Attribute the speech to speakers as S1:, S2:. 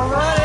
S1: All right.